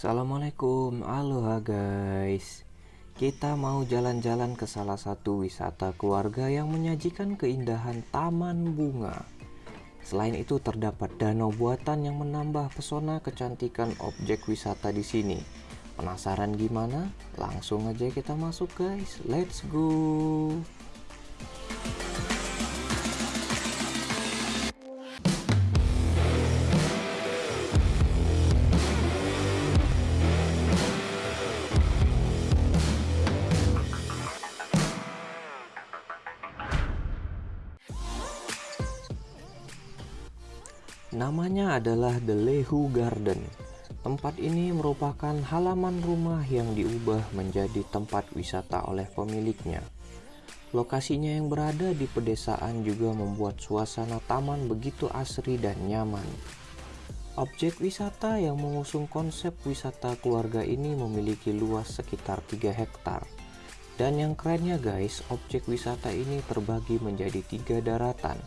Assalamualaikum, aloha guys. Kita mau jalan-jalan ke salah satu wisata keluarga yang menyajikan keindahan taman bunga. Selain itu terdapat danau buatan yang menambah pesona kecantikan objek wisata di sini. Penasaran gimana? Langsung aja kita masuk guys, let's go Namanya adalah The Lehu Garden. Tempat ini merupakan halaman rumah yang diubah menjadi tempat wisata oleh pemiliknya. Lokasinya yang berada di pedesaan juga membuat suasana taman begitu asri dan nyaman. Objek wisata yang mengusung konsep wisata keluarga ini memiliki luas sekitar 3 hektar. Dan yang kerennya guys, objek wisata ini terbagi menjadi tiga daratan.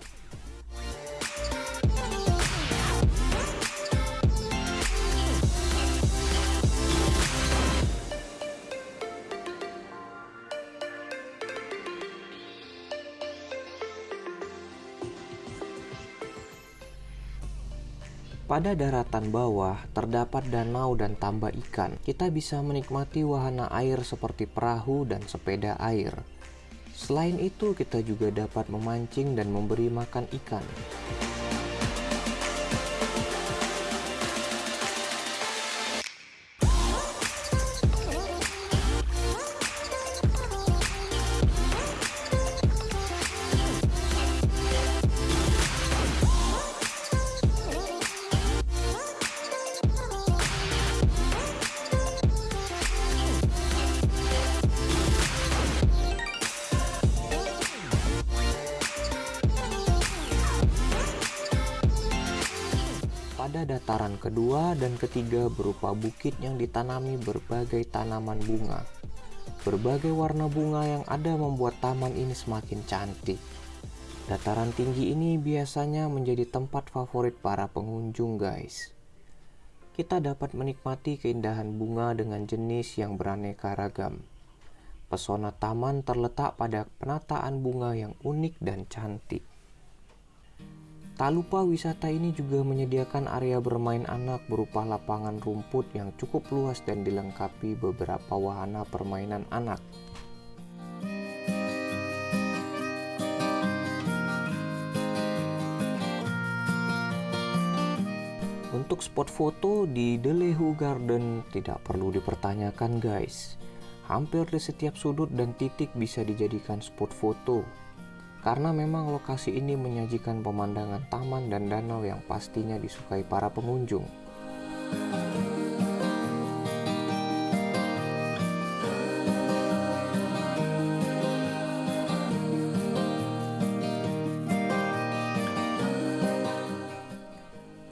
Pada daratan bawah terdapat danau dan tambak ikan. Kita bisa menikmati wahana air seperti perahu dan sepeda air. Selain itu, kita juga dapat memancing dan memberi makan ikan. Pada dataran kedua dan ketiga berupa bukit yang ditanami berbagai tanaman bunga. Berbagai warna bunga yang ada membuat taman ini semakin cantik. Dataran tinggi ini biasanya menjadi tempat favorit para pengunjung guys. Kita dapat menikmati keindahan bunga dengan jenis yang beraneka ragam. Pesona taman terletak pada penataan bunga yang unik dan cantik. Tak lupa wisata ini juga menyediakan area bermain anak berupa lapangan rumput yang cukup luas dan dilengkapi beberapa wahana permainan anak. Untuk spot foto di Delehu Garden tidak perlu dipertanyakan guys. Hampir di setiap sudut dan titik bisa dijadikan spot foto karena memang lokasi ini menyajikan pemandangan taman dan danau yang pastinya disukai para pengunjung.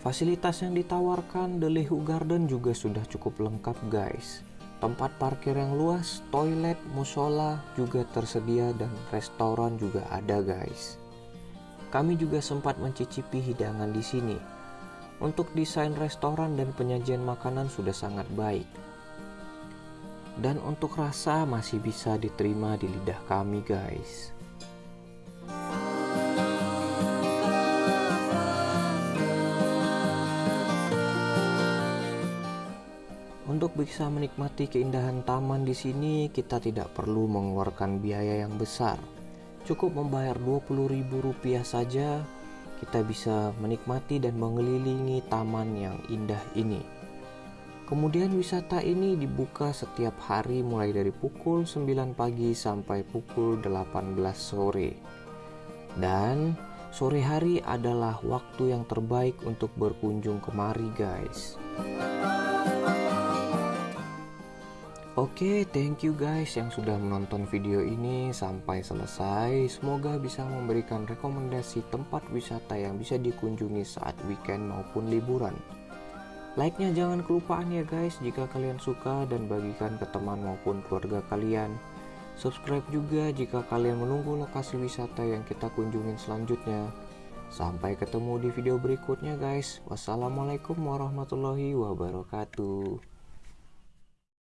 Fasilitas yang ditawarkan The Lehu Garden juga sudah cukup lengkap guys tempat parkir yang luas, toilet, musola juga tersedia dan restoran juga ada guys. Kami juga sempat mencicipi hidangan di sini. Untuk desain restoran dan penyajian makanan sudah sangat baik. Dan untuk rasa masih bisa diterima di lidah kami guys. Untuk bisa menikmati keindahan taman di sini, kita tidak perlu mengeluarkan biaya yang besar. Cukup membayar Rp20.000 saja, kita bisa menikmati dan mengelilingi taman yang indah ini. Kemudian wisata ini dibuka setiap hari mulai dari pukul 9 pagi sampai pukul 18 sore. Dan sore hari adalah waktu yang terbaik untuk berkunjung kemari guys. Oke, okay, thank you guys yang sudah menonton video ini sampai selesai. Semoga bisa memberikan rekomendasi tempat wisata yang bisa dikunjungi saat weekend maupun liburan. Like-nya jangan kelupaan ya guys jika kalian suka dan bagikan ke teman maupun keluarga kalian. Subscribe juga jika kalian menunggu lokasi wisata yang kita kunjungin selanjutnya. Sampai ketemu di video berikutnya guys. Wassalamualaikum warahmatullahi wabarakatuh.